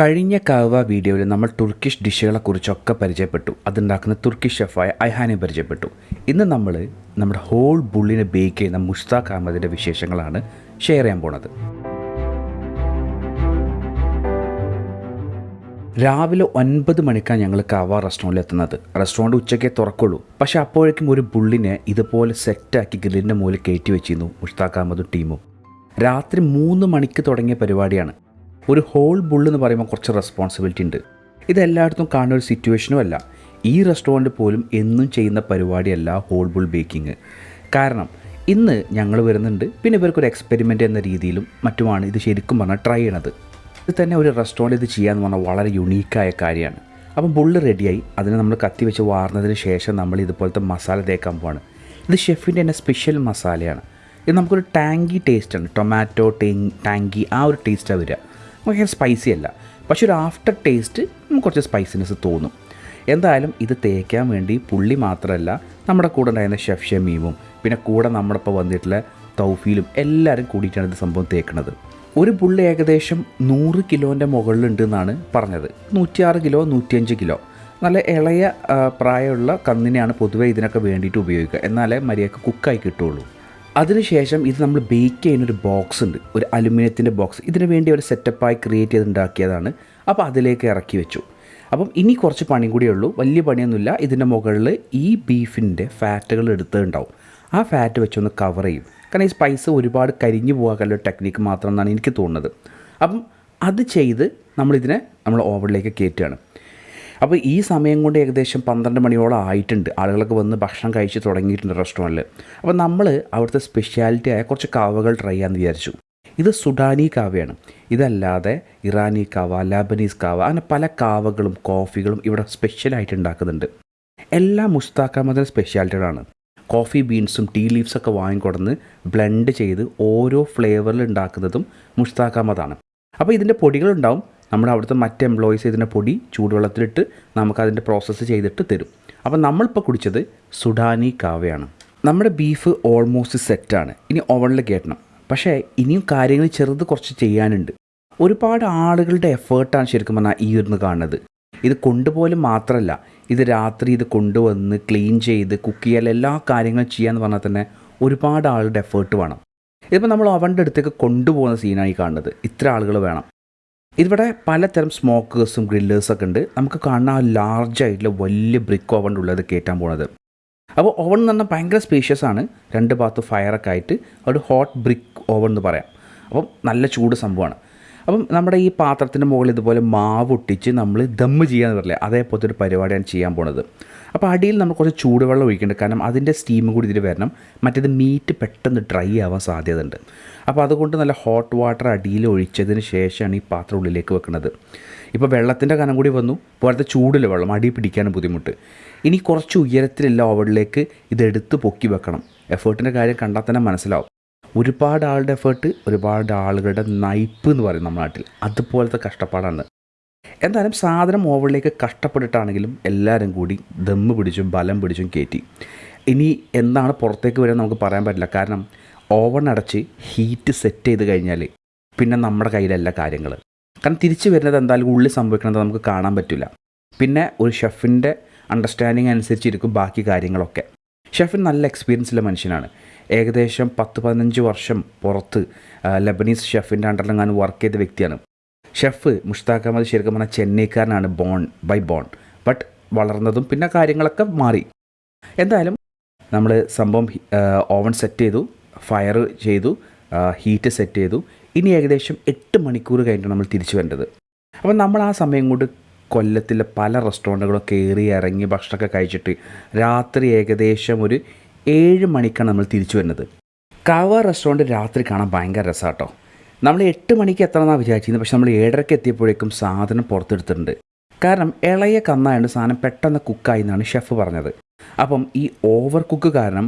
കഴിഞ്ഞ കാവ വീഡിയോയിൽ നമ്മൾ തുർക്കിഷ് ഡിഷുകളെ കുറിച്ചൊക്കെ പരിചയപ്പെട്ടു. അതുണ്ടാക്കുന്ന തുർക്കിഷ് ഷെഫായ ഐഹാനെ പരിചയപ്പെട്ടു. ഇന്ന് നമ്മൾ നമ്മുടെ ഹോൾ ബുള്ളിനെ ബേക്ക് ചെയ്യുന്ന മുഷ്താഖ് അഹമ്മദിന്റെ വിശേഷങ്ങളാണ് ഷെയർ ചെയ്യാൻ പോണത്. രാവിലെ ഒൻപത് മണിക്കാണ് ഞങ്ങൾ കാവ റെസ്റ്റോറന്റിൽ എത്തുന്നത്. റെസ്റ്റോറന്റ് ഉച്ചയ്ക്കേ തുറക്കുള്ളൂ. പക്ഷേ അപ്പോഴേക്കും ഒരു ബുള്ളിനെ ഇതുപോലെ സെറ്റാക്കി ഗ്രില്ലിന്റെ മുകളിൽ കയറ്റി വെച്ചിരുന്നു മുഷ്താഖ് അഹമ്മദും ടീമും രാത്രി മൂന്ന് മണിക്ക് തുടങ്ങിയ പരിപാടിയാണ്. ഒരു ഹോൾ ബുള്ള് എന്ന് പറയുമ്പോൾ കുറച്ച് റെസ്പോൺസിബിലിറ്റി ഉണ്ട്. ഇതെല്ലായിടത്തും കാണുന്ന ഒരു സിറ്റുവേഷനും അല്ല. ഈ റെസ്റ്റോറന്റ് പോലും എന്നും ചെയ്യുന്ന പരിപാടിയല്ല ഹോൾ ബുൾ ബേക്കിംഗ് കാരണം ഇന്ന് ഞങ്ങൾ വരുന്നുണ്ട്. പിന്നെ ഇവർക്കൊരു എക്സ്പെരിമെന്റ് എന്ന രീതിയിലും മറ്റുമാണ് ഇത് ശരിക്കും പറഞ്ഞാൽ ട്രൈ ചെയ്യണത്. ഇത് തന്നെ ഒരു റെസ്റ്റോറന്റ് ഇത് ചെയ്യാന്ന് പറഞ്ഞാൽ വളരെ യുണീക്കായ കാര്യമാണ്. അപ്പം ബുള്ള് റെഡിയായി അതിനെ നമ്മൾ കത്തി വെച്ച് വാർന്നതിന് ശേഷം നമ്മൾ ഇതുപോലത്തെ മസാല തേക്കാൻ പോവാണ്. ഇത് ഷെഫിന്റെ തന്നെ സ്പെഷ്യൽ മസാലയാണ് ഇത് നമുക്കൊരു ടാങ്കി ടേസ്റ്റാണ് ടൊമാറ്റോ ടേങ് ടാങ്കി ആ ഒരു ടേസ്റ്റാണ് വരിക. ഭയങ്കര സ്പൈസി അല്ല. പക്ഷെ ഒരു ആഫ്റ്റർ ടേസ്റ്റ് നമുക്ക് കുറച്ച് സ്പൈസിനെസ് തോന്നും. എന്തായാലും ഇത് തേക്കാൻ വേണ്ടി പുള്ളി മാത്രമല്ല നമ്മുടെ കൂടെ ഉണ്ടായിരുന്ന ഷെഫ് ഷമീമും പിന്നെ കൂടെ നമ്മുടെ ഇപ്പോൾ വന്നിട്ടുള്ള തൗഫീലും എല്ലാവരും കൂടിയിട്ടാണ് ഇത് സംഭവം തേക്കുന്നത്. ഒരു പുള്ളി ഏകദേശം നൂറ് കിലോന്റെ മുകളിലുണ്ട് എന്നാണ് പറഞ്ഞത്. നൂറ്റിയാറ് കിലോ നൂറ്റിയഞ്ച് കിലോ. നല്ല ഇളയ പ്രായമുള്ള കന്നിനെയാണ് പൊതുവേ ഇതിനൊക്കെ വേണ്ടിയിട്ട് ഉപയോഗിക്കുക. എന്നാലേ മര്യാദയ്ക്ക് കുക്കായി കിട്ടുള്ളൂ. അതിനുശേഷം ഇത് നമ്മൾ ബേക്ക് ചെയ്യുന്ന ഒരു ബോക്സ് ഉണ്ട്. ഒരു അലുമിനിയത്തിന്റെ ബോക്സ് ഇതിനു വേണ്ടി ഒരു സെറ്റപ്പായി ക്രിയേറ്റ് ചെയ്ത് ഉണ്ടാക്കിയതാണ്. അപ്പോൾ അതിലേക്ക് ഇറക്കി വെച്ചു. അപ്പം ഇനി കുറച്ച് പണി കൂടിയേ ഉള്ളൂ. വലിയ പണിയൊന്നുമില്ല. ഇതിന്റെ മുകളിൽ ഈ ബീഫിന്റെ ഫാറ്റുകൾ എടുത്തിട്ടുണ്ടാവും. ആ ഫാറ്റ് വെച്ചൊന്ന് കവർ ചെയ്യും. കാരണം ഈ സ്പൈസ് ഒരുപാട് കരിഞ്ഞു പോകാനുള്ള ടെക്നിക്ക് മാത്രം എന്നാണ് എനിക്ക് തോന്നുന്നത്. അപ്പം അത് ചെയ്ത് നമ്മളിതിനെ നമ്മൾ ഓവനിലേക്ക് കയറ്റുകയാണ്. അപ്പോൾ ഈ സമയം കൊണ്ട് ഏകദേശം പന്ത്രണ്ട് മണിയോളം ആയിട്ടുണ്ട്. ആളുകളൊക്കെ വന്ന് ഭക്ഷണം കഴിച്ച് തുടങ്ങിയിട്ടുണ്ട് റെസ്റ്റോറന്റിൽ അപ്പോൾ നമ്മൾ അവിടുത്തെ സ്പെഷ്യാലിറ്റി ആയ കുറച്ച് കാവകൾ ട്രൈ ചെയ്യാമെന്ന് വിചാരിച്ചു. ഇത് സുഡാനി കാവയാണ്. ഇതല്ലാതെ ഇറാനി കാവ ലാബനീസ് കാവ അങ്ങനെ പല കാവകളും കോഫികളും ഇവിടെ സ്പെഷ്യലായിട്ട് ഉണ്ടാക്കുന്നുണ്ട്. എല്ലാ മുസ്താഖ് അഹമ്മദിന്റെ സ്പെഷ്യാലിറ്റികളാണ് കോഫി ബീൻസും ടീ ലീവ്സൊക്കെ വാങ്ങിക്കൊടുന്ന് ബ്ലെൻഡ് ചെയ്ത് ഓരോ ഫ്ലേവറിൽ ഉണ്ടാക്കുന്നതും മുസ്താഖ് അഹമ്മദാണ് അപ്പോൾ ഇതിന്റെ പൊടികളുണ്ടാവും. നമ്മുടെ അവിടുത്തെ മറ്റ് എംപ്ലോയീസ് ഇതിന്റെ പൊടി ചൂടുവെള്ളത്തിലിട്ട് നമുക്കതിന്റെ പ്രോസസ്സ് ചെയ്തിട്ട് തരും. അപ്പോൾ നമ്മളിപ്പോൾ കുടിച്ചത് സുഡാനി കാവയാണ്. നമ്മുടെ ബീഫ് ഓൾമോസ്റ്റ് സെറ്റാണ് ഇനി ഓവനിൽ കയറ്റണം പക്ഷേ ഇനിയും കാര്യങ്ങൾ ചെറുത് കുറച്ച് ചെയ്യാനുണ്ട്. ഒരുപാട് ആളുകളുടെ എഫേർട്ടാണ് ശരിക്കും പറഞ്ഞാൽ ഈ ഇരുന്ന് കാണുന്നത്. ഇത് കൊണ്ടുപോലും മാത്രമല്ല ഇത് രാത്രി ഇത് കൊണ്ടുവന്ന് ക്ലീൻ ചെയ്ത് കുക്ക് ചെയ്യാൻ എല്ലാ കാര്യങ്ങളും ചെയ്യാന്ന് പറഞ്ഞാൽ തന്നെ ഒരുപാട് ആളുടെ എഫേർട്ട് വേണം. ഇതിപ്പോൾ നമ്മൾ അവന്റെ അടുത്തേക്ക് കൊണ്ടുപോകുന്ന സീനായി കാണുന്നത്. ഇത്ര ആളുകൾ വേണം. ഇവിടെ പലതരം സ്മോക്കേഴ്സും ഗ്രില്ലേഴ്സൊക്കെ ഉണ്ട്. നമുക്ക് കാണുന്ന ആ ലാർജ് ആയിട്ടുള്ള വലിയ ബ്രിക്ക് ഓവൺ ഉള്ളത് കയറ്റാൻ പോണത്. അപ്പോൾ ഓവൺ എന്ന് പറഞ്ഞാൽ ഭയങ്കര സ്പേഷ്യസ് ആണ്. രണ്ട് ഭാഗത്ത് ഫയറൊക്കെ ആയിട്ട് ഒരു ഹോട്ട് ബ്രിക്ക് ഓവൺ എന്ന് പറയാം. അപ്പം നല്ല ചൂട് സംഭവമാണ്. അപ്പം നമ്മുടെ ഈ പാത്രത്തിന്റെ മുകളിൽ ഇതുപോലെ മാവ് ഒട്ടിച്ച് നമ്മൾ ദമ്മ് ചെയ്യാന്ന് പറയില്ലേ അതേപോലത്തെ ഒരു പരിപാടിയാണ് ചെയ്യാൻ പോണത്. അപ്പോൾ അടിയിൽ നമ്മൾ കുറച്ച് ചൂടുവെള്ളം ഒഴിക്കുന്നുണ്ട് കാരണം അതിന്റെ സ്റ്റീം കൂടി ഇതിൽ വരണം. മറ്റേത് മീറ്റ് പെട്ടെന്ന് ഡ്രൈ ആവാൻ സാധ്യതയുണ്ട്. അപ്പോൾ അതുകൊണ്ട് നല്ല ഹോട്ട് വാട്ടർ അടിയിൽ ഒഴിച്ചതിന് ശേഷമാണ് ഈ പാത്രം ഉള്ളിലേക്ക് വെക്കുന്നത് ഇപ്പോൾ വെള്ളത്തിന്റെ കനം കൂടി വന്നു പോലത്തെ ചൂടില്ല വെള്ളം അടി പിടിക്കാനും ബുദ്ധിമുട്ട്. ഇനി കുറച്ച് ഉയരത്തിലുള്ള ഓവനിലേക്ക് ഇതെടുത്ത് പൊക്കി വെക്കണം. എഫേർട്ടിന്റെ കാര്യം കണ്ടാൽ തന്നെ മനസ്സിലാവും. ഒരുപാട് ആളുടെ എഫേർട്ട് ഒരുപാട് ആളുകളുടെ നയിപ്പ് എന്ന് പറയും നമ്മുടെ നാട്ടിൽ. അതുപോലത്തെ കഷ്ടപ്പാടാണ്. എന്തായാലും സാധനം ഓവറിലേക്ക് കഷ്ടപ്പെട്ടിട്ടാണെങ്കിലും എല്ലാവരും കൂടി ദമ്മ് പിടിച്ചും ബലം പിടിച്ചും കയറ്റി ഇനി എന്താണ് പുറത്തേക്ക് വരാൻ നമുക്ക് പറയാൻ പറ്റില്ല. കാരണം ഓവൺ അടച്ച് ഹീറ്റ് സെറ്റ് ചെയ്ത് കഴിഞ്ഞാൽ പിന്നെ നമ്മുടെ കയ്യിലല്ല കാര്യങ്ങൾ കാരണം തിരിച്ചു വരുന്നത് എന്തായാലും ഉള്ളിൽ സംഭവിക്കുന്നത് നമുക്ക് കാണാൻ പറ്റില്ല പിന്നെ ഒരു ഷെഫിന്റെ അണ്ടർസ്റ്റാൻഡിങ് അനുസരിച്ചിരിക്കും ബാക്കി കാര്യങ്ങളൊക്കെ. ഷെഫിൻ നല്ല എക്സ്പീരിയൻസ് ഉള്ള മനുഷ്യനാണ്. ഏകദേശം പത്ത് പതിനഞ്ച് വർഷം പുറത്ത് ലബനീസ് ഷെഫിന്റെ അണ്ടറിലെങ്ങാനും വർക്ക് ചെയ്ത വ്യക്തിയാണ്. ഷെഫ് മുഷ്താഖ് അഹമ്മദ് ശരിക്കും പറഞ്ഞാൽ ചെന്നൈക്കാരനാണ് ബോൺ ബൈ ബോൺ ബട്ട് വളർന്നതും പിന്നെ കാര്യങ്ങളൊക്കെ മാറി. എന്തായാലും നമ്മൾ സംഭവം ഓവൻ സെറ്റ് ചെയ്തു ഫയർ ചെയ്തു ഹീറ്റ് സെറ്റ് ചെയ്തു. ഇനി ഏകദേശം എട്ട് മണിക്കൂർ കഴിഞ്ഞിട്ട് നമ്മൾ തിരിച്ചു വരേണ്ടത്. അപ്പോൾ നമ്മൾ ആ സമയം കൊണ്ട് കൊല്ലത്തിലെ പല റെസ്റ്റോറന്റുകളും കയറി ഇറങ്ങി ഭക്ഷണമൊക്കെ കഴിച്ചിട്ട് രാത്രി ഏകദേശം ഒരു ഏഴ് മണിക്കാണ് നമ്മൾ തിരിച്ചു വരുന്നത്. കാവ റെസ്റ്റോറന്റ് രാത്രി കാണാൻ ഭയങ്കര രസമാട്ടോ നമ്മൾ എട്ട് മണിക്ക് എത്തണമെന്നാണ് വിചാരിച്ചിരുന്നത്. പക്ഷെ നമ്മൾ ഏഴരയ്ക്ക് എത്തിയപ്പോഴേക്കും സാധനം പുറത്തെടുത്തിട്ടുണ്ട്. കാരണം ഇളയ കന്നായതുകൊണ്ട് സാധനം പെട്ടെന്ന് കുക്കായി എന്നാണ് ഷെഫ് പറഞ്ഞത്. അപ്പം ഈ ഓവർ കുക്ക് കാരണം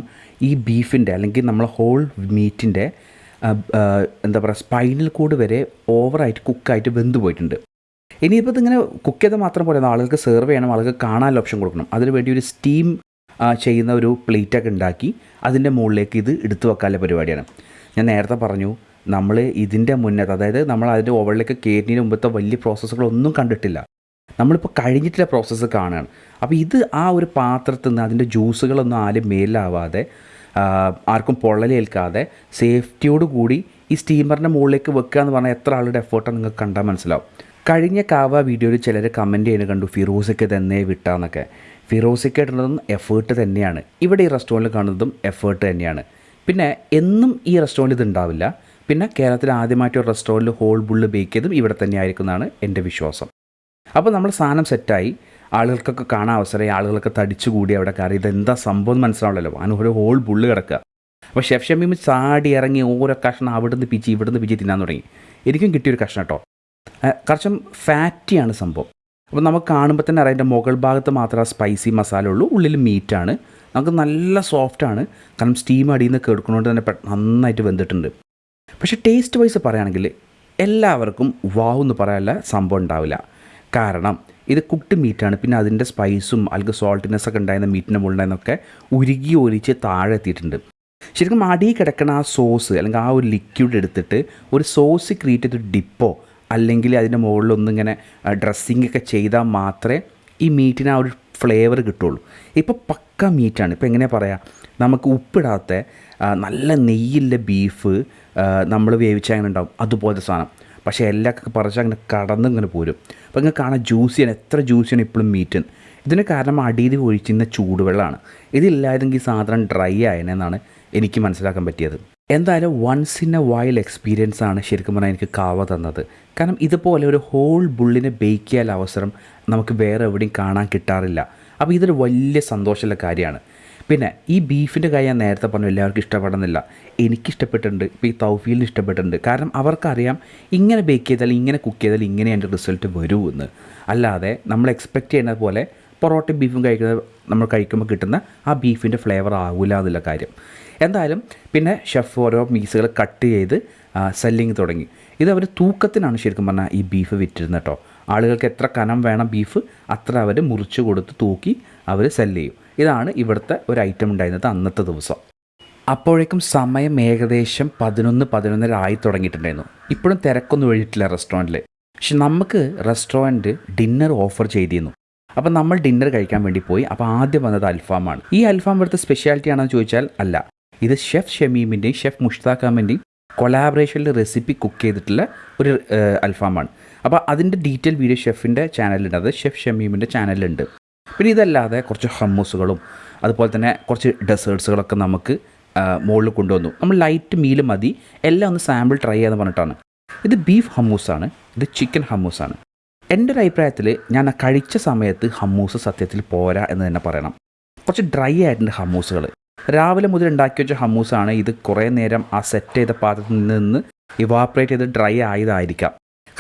ഈ ബീഫിന്റെ അല്ലെങ്കിൽ നമ്മൾ ഹോൾ മീറ്റിന്റെ എന്താ പറയുക സ്പൈനൽ കൂട് വരെ ഓവറായിട്ട് കുക്കായിട്ട് വെന്ത് പോയിട്ടുണ്ട്. ഇനിയിപ്പോൾ ഇതിങ്ങനെ കുക്ക് ചെയ്താൽ മാത്രം പോലെ ആളുകൾക്ക് സെർവ് ചെയ്യണം ആളുകൾക്ക് കാണാനുള്ള ഓപ്ഷൻ കൊടുക്കണം. അതിന് വേണ്ടി ഒരു സ്റ്റീം ചെയ്യുന്ന ഒരു പ്ലേറ്റൊക്കെ ഉണ്ടാക്കി അതിന്റെ മുകളിലേക്ക് ഇത് എടുത്തു വെക്കാനുള്ള പരിപാടിയാണ്. ഞാൻ നേരത്തെ പറഞ്ഞു നമ്മൾ ഇതിന്റെ മുന്നത്ത് അതായത് നമ്മൾ അതിന്റെ ഓവറിലേക്ക് കയറ്റുന്നതിന് മുമ്പത്തെ വലിയ പ്രോസസ്സുകളൊന്നും കണ്ടിട്ടില്ല. നമ്മളിപ്പോൾ കഴിഞ്ഞിട്ടുള്ള പ്രോസസ്സ് കാണുകയാണ്. അപ്പോൾ ഇത് ആ ഒരു പാത്രത്തിൽ നിന്ന് അതിന്റെ ജ്യൂസുകളൊന്നും ആരും മേലാവാതെ ആർക്കും പൊള്ളലേൽക്കാതെ സേഫ്റ്റിയോട് കൂടി ഈ സ്റ്റീമറിന്റെ മുകളിലേക്ക് വെക്കുക എന്ന് പറഞ്ഞാൽ എത്ര ആളുടെ എഫേർട്ടാണ് നിങ്ങൾക്ക് കണ്ടാൽ മനസ്സിലാവും. കഴിഞ്ഞ കാവ വീഡിയോയിൽ ചിലർ കമന്റ് ചെയ്യുന്നത് കണ്ടു ഫിറോസൊക്കെ തന്നെ വിട്ടാന്നൊക്കെ. ഫിറോസയ്ക്ക് ഇടുന്നതും എഫേർട്ട് തന്നെയാണ്. ഇവിടെ ഈ റെസ്റ്റോറന്റിൽ കാണുന്നതും എഫേർട്ട് തന്നെയാണ്. പിന്നെ എന്നും ഈ റെസ്റ്റോറന്റ് ഇത് ഉണ്ടാവില്ല. പിന്നെ കേരളത്തിൽ ആദ്യമായിട്ട് ഒരു റെസ്റ്റോറന്റിൽ ഹോൾ ബുള്ള് ബേക്ക് ചെയ്തും ഇവിടെ തന്നെ ആയിരിക്കും എന്നാണ് എന്റെ വിശ്വാസം. അപ്പോൾ നമ്മൾ സാധനം സെറ്റായി ആളുകൾക്കൊക്കെ കാണാൻ അവസരമായി. ആളുകളൊക്കെ തടിച്ചു കൂടി അവിടെ കയറി. ഇതെന്താ സംഭവം എന്ന് മനസ്സിലാവില്ലല്ലോ. അതിന് ഒരു ഹോൾ ബുള്ള് കിടക്കുക. അപ്പോൾ ഷെഫ് ഷമീം ചാടി ഇറങ്ങി ഓരോ കഷ്ണം അവിടുന്ന് പിച്ചി ഇവിടുന്ന് പിച്ചി തിന്നാൻ തുടങ്ങി. എനിക്കും കിട്ടിയൊരു കഷ്ണം കേട്ടോ. കുറച്ചും ഫാറ്റിയാണ് സംഭവം. അപ്പോൾ നമുക്ക് കാണുമ്പോൾ തന്നെ അറിയാം മുകൾ ഭാഗത്ത് മാത്രമേ സ്പൈസി മസാല ഉള്ളൂ ഉള്ളിൽ മീറ്റാണ് നമുക്ക് നല്ല സോഫ്റ്റ് ആണ്. കാരണം സ്റ്റീം അടിയിൽ നിന്ന് കേൾക്കുന്നതുകൊണ്ട് തന്നെ നന്നായിട്ട് വെന്തിട്ടുണ്ട്. പക്ഷേ ടേസ്റ്റ് വൈസ് പറയുകയാണെങ്കിൽ എല്ലാവർക്കും വാവ് എന്ന് പറയാനുള്ള സംഭവം ഉണ്ടാവില്ല. കാരണം ഇത് കുക്ക്ഡ് മീറ്റാണ് പിന്നെ അതിന്റെ സ്പൈസും അല്ലെങ്കിൽ സോൾട്ടിനെസ് ഒക്കെ ഉണ്ടായിരുന്ന മീറ്റിന്റെ മുകളിൽ ഉരുകി ഒലിച്ച് താഴെ എത്തിയിട്ടുണ്ട്. ശരിക്കും അടിയിൽ കിടക്കുന്ന ആ സോസ് അല്ലെങ്കിൽ ആ ഒരു ലിക്വിഡ് എടുത്തിട്ട് ഒരു സോസ് ക്രിയേറ്റ് ചെയ്തൊരു ഡിപ്പോ അല്ലെങ്കിൽ അതിന്റെ മുകളിലൊന്നിങ്ങനെ ഡ്രസ്സിങ് ഒക്കെ ചെയ്താൽ മാത്രമേ ഈ മീറ്റിന് ആ ഒരു ഫ്ലേവർ കിട്ടുള്ളൂ. ഇപ്പോൾ പക്ക മീറ്റാണ് ഇപ്പോൾ എങ്ങനെയാണ് പറയുക നമുക്ക് ഉപ്പിടാത്ത നല്ല നെയ്യില്ല ബീഫ് നമ്മൾ വേവിച്ച അങ്ങനെ ഉണ്ടാവും. അതുപോലത്തെ സാധനം. പക്ഷേ എല്ലാമൊക്കെ പറിച്ച് അങ്ങനെ കടന്ന് ഇങ്ങനെ പോരും. അപ്പോൾ ഇങ്ങനെ കാണാൻ ജ്യൂസിയാണ് എത്ര ജ്യൂസിയാണ് ഇപ്പോഴും മീറ്റ് ഇതിന് കാരണം അടിയിൽ ഒഴിച്ചിരുന്ന ചൂടുവെള്ളമാണ്. ഇതില്ലായിരുന്നെങ്കിൽ സാധനം ഡ്രൈ ആയനെന്നാണ് എനിക്ക് മനസ്സിലാക്കാൻ പറ്റിയത്. എന്തായാലും once in a while experience ആണ് ശരിക്കും പറഞ്ഞാൽ എനിക്ക് കാവ തന്നത്. കാരണം ഇതുപോലെ ഒരു ഹോൾ ബുള്ളിനെ ബേക്ക് ചെയ്യാൻ അവസരം നമുക്ക് വേറെ എവിടെയും കാണാൻ കിട്ടാറില്ല. അപ്പോൾ ഇതൊരു വലിയ സന്തോഷമുള്ള കാര്യമാണ്. പിന്നെ ഈ ബീഫിന്റെ കാര്യം ഞാൻ നേരത്തെ പറഞ്ഞു എല്ലാവർക്കും ഇഷ്ടപ്പെടുന്നില്ല. എനിക്കിഷ്ടപ്പെട്ടിട്ടുണ്ട് ഇപ്പോൾ ഈ തൗഫീലിന് ഇഷ്ടപ്പെട്ടിട്ടുണ്ട്. കാരണം അവർക്കറിയാം ഇങ്ങനെ ബേക്ക് ചെയ്താൽ ഇങ്ങനെ കുക്ക് ചെയ്താൽ ഇങ്ങനെ അതിന്റെ റിസൾട്ട് വരൂ എന്ന്. അല്ലാതെ നമ്മൾ എക്സ്പെക്റ്റ് ചെയ്യുന്നത് പോലെ പൊറോട്ടയും ബീഫും കഴിക്കുന്നത് നമ്മൾ കഴിക്കുമ്പോൾ കിട്ടുന്ന ആ ബീഫിന്റെ ഫ്ലേവർ ആവില്ല എന്നുള്ള കാര്യം. എന്തായാലും പിന്നെ ഷെഫ് ഓരോ പീസുകൾ കട്ട് ചെയ്ത് സെല്ലിങ് തുടങ്ങി. ഇത് അവർ തൂക്കത്തിനാണ് ശരിക്കും പറഞ്ഞാൽ ഈ ബീഫ് വിറ്റിരുന്നത് കേട്ടോ. ആളുകൾക്ക് എത്ര കനം വേണം ബീഫ് അത്ര അവർ മുറിച്ച് കൊടുത്ത് തൂക്കി അവർ സെല്ല് ചെയ്യും. ഇതാണ് ഇവിടുത്തെ ഒരു ഐറ്റം ഉണ്ടായിരുന്നത് അന്നത്തെ ദിവസം. അപ്പോഴേക്കും സമയം ഏകദേശം പതിനൊന്ന് പതിനൊന്നര ആയി തുടങ്ങിയിട്ടുണ്ടായിരുന്നു. ഇപ്പോഴും തിരക്കൊന്നും ഒഴിയിട്ടില്ല റെസ്റ്റോറന്റിൽ പക്ഷെ നമുക്ക് റെസ്റ്റോറന്റ് ഡിന്നർ ഓഫർ ചെയ്തിരുന്നു. അപ്പോൾ നമ്മൾ ഡിന്നർ കഴിക്കാൻ വേണ്ടി പോയി. അപ്പോൾ ആദ്യം വന്നത് അൽഫാമാണ്. ഈ അൽഫാം ഇവിടുത്തെ സ്പെഷ്യാലിറ്റി ആണെന്ന് ചോദിച്ചാൽ അല്ല. ഇത് ഷെഫ് ഷമീമിന്റെയും ഷെഫ് മുഷ്താഖ് കൊളാബറേഷനിൽ റെസിപ്പി കുക്ക് ചെയ്തിട്ടുള്ള ഒരു അൽഫാമാണ്. അപ്പോൾ അതിന്റെ ഡീറ്റെയിൽ വീഡിയോ ഷെഫിന്റെ ചാനലിലുണ്ട് അത് ഷെഫ് ഷമീമിന്റെ ചാനലിലുണ്ട് പിന്നെ ഇതല്ലാതെ കുറച്ച് ഹമ്മൂസുകളും അതുപോലെ തന്നെ കുറച്ച് ഡെസേർട്സുകളൊക്കെ നമുക്ക് മുകളിൽ കൊണ്ടുവന്നു. നമ്മൾ ലൈറ്റ് മീൽ മതി. എല്ലാം ഒന്ന് സാമ്പിൾ ട്രൈ ചെയ്യാന്ന് പറഞ്ഞിട്ടാണ്. ഇത് ബീഫ് ഹമ്മൂസാണ് ഇത് ചിക്കൻ ഹമ്മൂസാണ് എന്റെ ഒരു അഭിപ്രായത്തിൽ ഞാൻ കഴിച്ച സമയത്ത് ഹമ്മൂസ് സത്യത്തിൽ പോരാ എന്ന് തന്നെ പറയണം. കുറച്ച് ഡ്രൈ ആയിട്ടുണ്ട് ഹമ്മൂസുകൾ രാവിലെ മുതൽ ഉണ്ടാക്കി വെച്ച ഹമ്മൂസാണ് ഇത് കുറേ നേരം ആ സെറ്റ് ചെയ്ത പാത്രത്തിൽ നിന്ന് ഇവാപ്പറേറ്റ് ചെയ്ത് ഡ്രൈ ആയതായിരിക്കാം.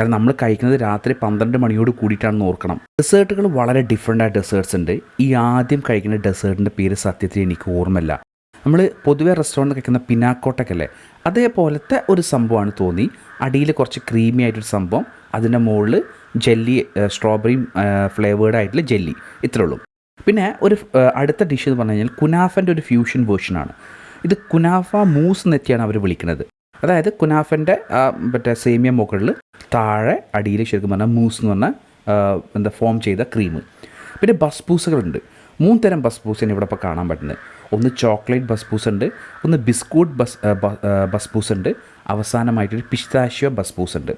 കാരണം നമ്മൾ കഴിക്കുന്നത് രാത്രി പന്ത്രണ്ട് മണിയോട് കൂടിയിട്ടാണെന്ന് ഓർക്കണം. ഡെസേർട്ടുകൾ വളരെ ഡിഫറെന്റ് ആയ ഡെസേർട്ട്സ് ഉണ്ട്. ഈ ആദ്യം കഴിക്കുന്ന ഡെസേർട്ടിന്റെ പേര് സത്യത്തിൽ എനിക്ക് ഓർമ്മയില്ല. നമ്മൾ പൊതുവെ റെസ്റ്റോറന്റ് കഴിക്കുന്ന പിനാക്കോട്ടൊക്കെ അതേപോലത്തെ ഒരു സംഭവമാണ് തോന്നി. അടിയിൽ കുറച്ച് ക്രീമി ആയിട്ടൊരു സംഭവം. അതിന്റെ മുകളിൽ ജെല്ലി സ്ട്രോബെറി ഫ്ലേവേർഡ് ആയിട്ടുള്ള ജെല്ലി. ഇത്രേ ഉള്ളൂ. പിന്നെ ഒരു അടുത്ത ഡിഷ് എന്ന് പറഞ്ഞു കഴിഞ്ഞാൽ കുനാഫന്റെ ഒരു ഫ്യൂഷൻ വേർഷനാണ് ഇത് കുനാഫ മൂസ് നെറ്റിയാണ് അവർ വിളിക്കുന്നത്. അതായത് കുനാഫന്റെ മറ്റേ സേമിയ മുകളിൽ താഴെ അടിയിൽ ശരിക്കും പറഞ്ഞാൽ മൂസ് എന്ന് പറഞ്ഞാൽ എന്താ ഫോം ചെയ്ത ക്രീം പിന്നെ ബസ്പൂസുകളുണ്ട് മൂന്ന് തരം ബസ്ബൂസാണ് ഇവിടെ ഇപ്പോൾ കാണാൻ പറ്റുന്നത്. ഒന്ന് ചോക്ലേറ്റ് ബസ്പൂസ് ഉണ്ട് ഒന്ന് ബിസ്കൂട്ട് ബസ് ബസ് ഉണ്ട് അവസാനമായിട്ടൊരു പിസ്താഷ്യോ ബസ്ബൂസ് ഉണ്ട്.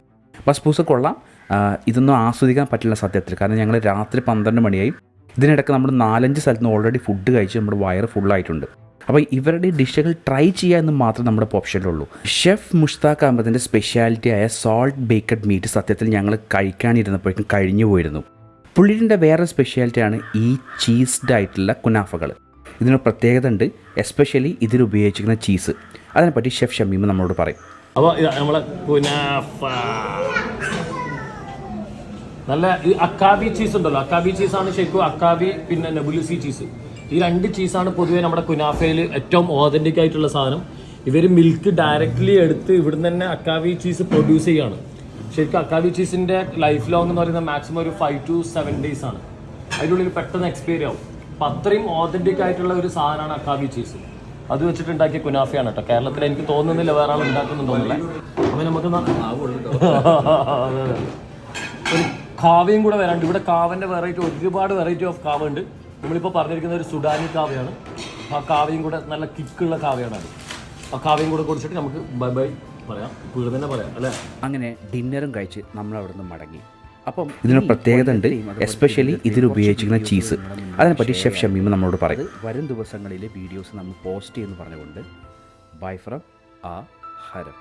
ബസ്ബൂസ് കൊള്ളാം. ആ, ഇതൊന്നും ആസ്വദിക്കാൻ പറ്റില്ല സത്യത്തിൽ. കാരണം ഞങ്ങൾ രാത്രി പന്ത്രണ്ട് മണിയായി ഇതിനിടയ്ക്ക് നമ്മൾ നാലഞ്ച് സ്ഥലത്ത് നിന്ന് ഓൾറെഡി ഫുഡ് കഴിച്ച് നമ്മുടെ വയറ് ഫുള്ളായിട്ടുണ്ട് അപ്പോൾ ഇവരുടെ ഡിഷുകൾ ട്രൈ ചെയ്യുക എന്ന് മാത്രം നമ്മുടെ ഓപ്ഷനിലുള്ളൂ ഷെഫ് മുഷ്താഖ് അഹമ്മദിന്റെ സ്പെഷ്യാലിറ്റി ആയ സോൾട്ട് ബേക്കഡ് മീറ്റ് സത്യത്തിൽ ഞങ്ങൾ കഴിക്കാനിരുന്നപ്പോഴേക്കും കഴിഞ്ഞു പോയിരുന്നു. പുള്ളിന്റെ വേറെ സ്പെഷ്യാലിറ്റിയാണ് ഈ ചീസ്ഡ് ആയിട്ടുള്ള കുനാഫകൾ. ഇതിനൊരു പ്രത്യേകത ഉണ്ട് എസ്പെഷ്യലി ഇതിൽ ഉപയോഗിച്ചിരിക്കുന്ന ചീസ് അതിനെപ്പറ്റി ഷെഫ് ഷമീം നമ്മളോട് പറയും. അപ്പോൾ നമ്മളെ കുനാഫ. നല്ല ഈ അക്കാബി ചീസ് ഉണ്ടല്ലോ. അക്കാബി ചീസാണ് ശരിക്കും അക്കാബി പിന്നെ നെബുലുസി ചീസ് ഈ രണ്ട് ചീസാണ് പൊതുവേ നമ്മുടെ കുനാഫയിൽ ഏറ്റവും ഓതന്റിക് ആയിട്ടുള്ള സാധനം. ഇവർ മിൽക്ക് ഡയറക്റ്റ്ലി എടുത്ത് ഇവിടുന്ന് തന്നെ അക്കാബി ചീസ് പ്രൊഡ്യൂസ് ചെയ്യാണ്. ശരിക്കും അക്കാബി ചീസിന്റെ ലൈഫ് ലോങ് എന്ന് പറയുന്നത് മാക്സിമം ഒരു ഫൈവ് ടു സെവൻ ഡേയ്സ് ആണ്. അതിനുള്ളിൽ പെട്ടെന്ന് എക്സ്പയറി ആവും. അപ്പം അത്രയും ഓതന്റിക് ആയിട്ടുള്ള ഒരു സാധനമാണ് അക്കാബി ചീസ് അത് വെച്ചിട്ട് ഉണ്ടാക്കിയ കുനാഫയാണ് കേട്ടോ. കേരളത്തിൽ എനിക്ക് തോന്നുന്നില്ല വേറെ ആൾ ഉണ്ടാക്കുന്നുണ്ടോന്നില്ല അപ്പൊ നമുക്ക് കാവയും കൂടെ വരാണ്ട്. ഇവിടെ കാവന്റെ വെറൈറ്റി ഒരുപാട് വെറൈറ്റി ഓഫ് കാവ ഉണ്ട്. നമ്മളിപ്പോൾ പറഞ്ഞിരിക്കുന്ന ഒരു സുഡാനി കാവയാണ് ആ കാവയും കൂടെ നല്ല കിക്കുള്ള കാവയാണ് അത്. ആ കാവയും കൂടെ കുടിച്ചിട്ട് നമുക്ക് ബൈ ബൈ പറയാം. ഇവിടെ തന്നെ പറയാം അല്ലേ? അങ്ങനെ ഡിന്നറും കഴിച്ച് നമ്മൾ അവിടെ നിന്ന് മടങ്ങി. അപ്പം ഇതിന് പ്രത്യേകത ഉണ്ട്. എസ്പെഷ്യലി ഇതിൽ ഉപയോഗിച്ചിരിക്കുന്ന ചീസ് അതിനെപ്പറ്റി ഷെഫ് ഷമീമ നമ്മളോട് പറയും. വരും ദിവസങ്ങളിലെ വീഡിയോസ് നമ്മൾ പോസ്റ്റ് ചെയ്യുമെന്ന് പറഞ്ഞുകൊണ്ട് ബൈ ഫ്രം ആ ഹരം.